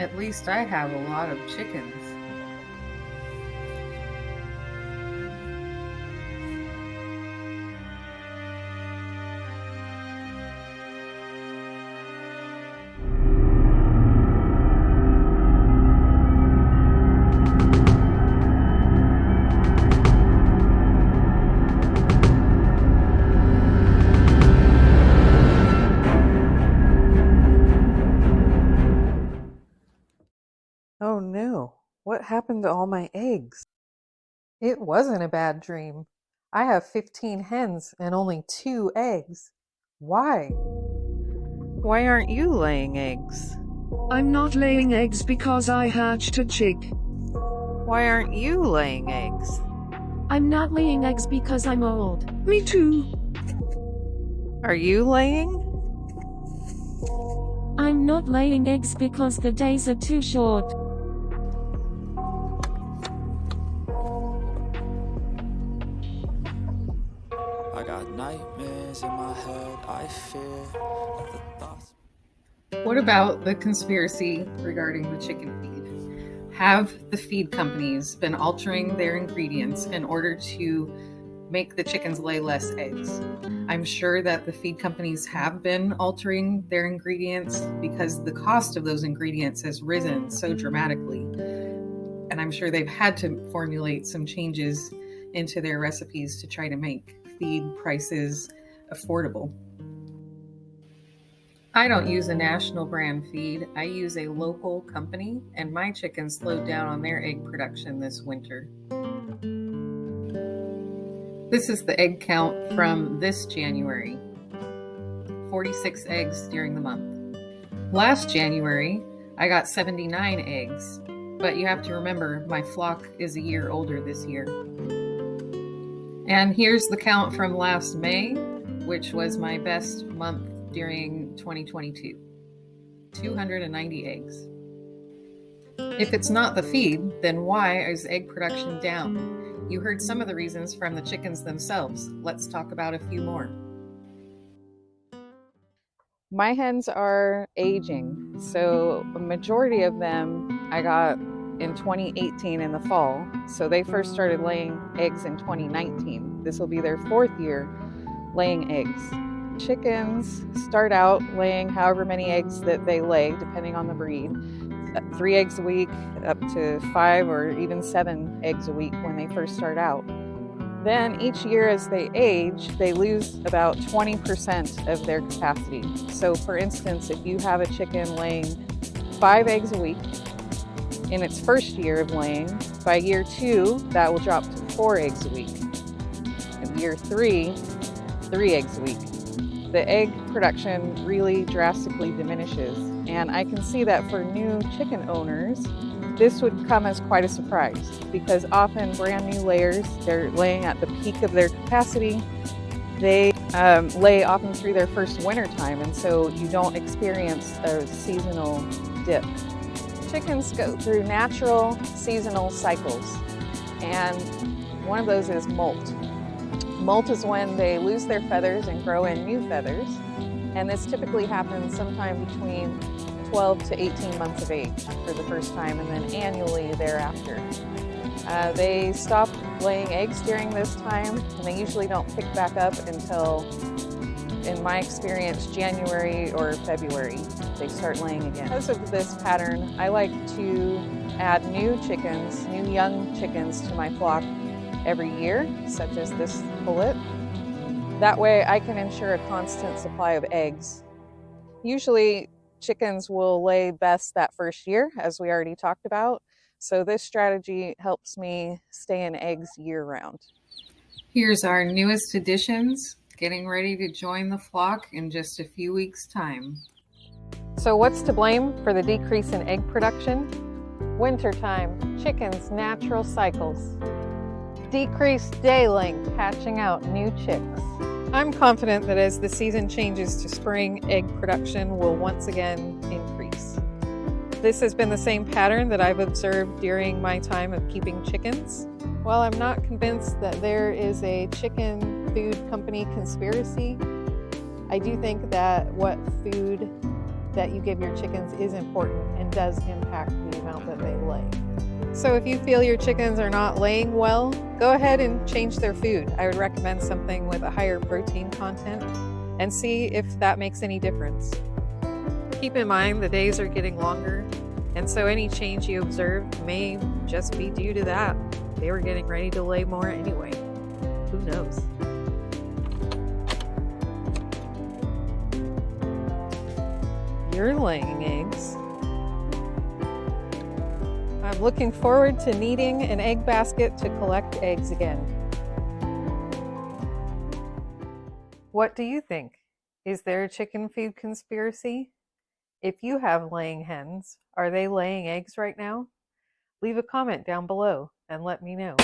At least I have a lot of chickens. What happened to all my eggs? It wasn't a bad dream. I have 15 hens and only two eggs. Why? Why aren't you laying eggs? I'm not laying eggs because I hatched a chick. Why aren't you laying eggs? I'm not laying eggs because I'm old. Me too. Are you laying? I'm not laying eggs because the days are too short. I got nightmares in my head. I fear the thoughts. What about the conspiracy regarding the chicken feed? Have the feed companies been altering their ingredients in order to make the chickens lay less eggs? I'm sure that the feed companies have been altering their ingredients because the cost of those ingredients has risen so dramatically. And I'm sure they've had to formulate some changes into their recipes to try to make feed prices affordable. I don't use a national brand feed. I use a local company, and my chickens slowed down on their egg production this winter. This is the egg count from this January 46 eggs during the month. Last January, I got 79 eggs, but you have to remember my flock is a year older this year. And here's the count from last May, which was my best month during 2022 290 eggs. If it's not the feed, then why is egg production down? You heard some of the reasons from the chickens themselves. Let's talk about a few more. My hens are aging, so a majority of them I got in 2018 in the fall. So they first started laying eggs in 2019. This will be their fourth year laying eggs. Chickens start out laying however many eggs that they lay, depending on the breed. Uh, Three eggs a week, up to five or even seven eggs a week when they first start out. Then each year as they age, they lose about 20% of their capacity. So, for instance, if you have a chicken laying five eggs a week in its first year of laying, by year two, that will drop to four eggs a week. In year three, three eggs a week. The egg production really drastically diminishes. And I can see that for new chicken owners, this would come as quite a surprise because often brand new layers, they're laying at the peak of their capacity. They um, lay often through their first winter time, and so you don't experience a seasonal dip. Chickens go through natural seasonal cycles, and one of those is molt. Molt is when they lose their feathers and grow in new feathers, and this typically happens sometime between 12 to 18 months of age for the first time, and then annually thereafter. Uh, they stop laying eggs during this time, and they usually don't pick back up until, in my experience, January or February. They start laying again. Because of this pattern, I like to add new chickens, new young chickens to my flock every year, such as this pullet. That way I can ensure a constant supply of eggs. Usually chickens will lay best that first year, as we already talked about. So this strategy helps me stay in eggs year round. Here's our newest additions, getting ready to join the flock in just a few weeks' time. So what's to blame for the decrease in egg production? Wintertime, chickens' natural cycles. Decreased day length, hatching out new chicks. I'm confident that as the season changes to spring, egg production will once again increase. This has been the same pattern that I've observed during my time of keeping chickens. While I'm not convinced that there is a chicken food company conspiracy, I do think that what food that you give your chickens is important and does impact the amount that they lay. So if you feel your chickens are not laying well, go ahead and change their food. I would recommend something with a higher protein content and see if that makes any difference. Keep in mind the days are getting longer, and so any change you observe may just be due to that. They were getting ready to lay more anyway. Who knows? You're laying eggs. I'm looking forward to needing an egg basket to collect eggs again. What do you think? Is there a chicken feed conspiracy? If you have laying hens, are they laying eggs right now? Leave a comment down below and let me know.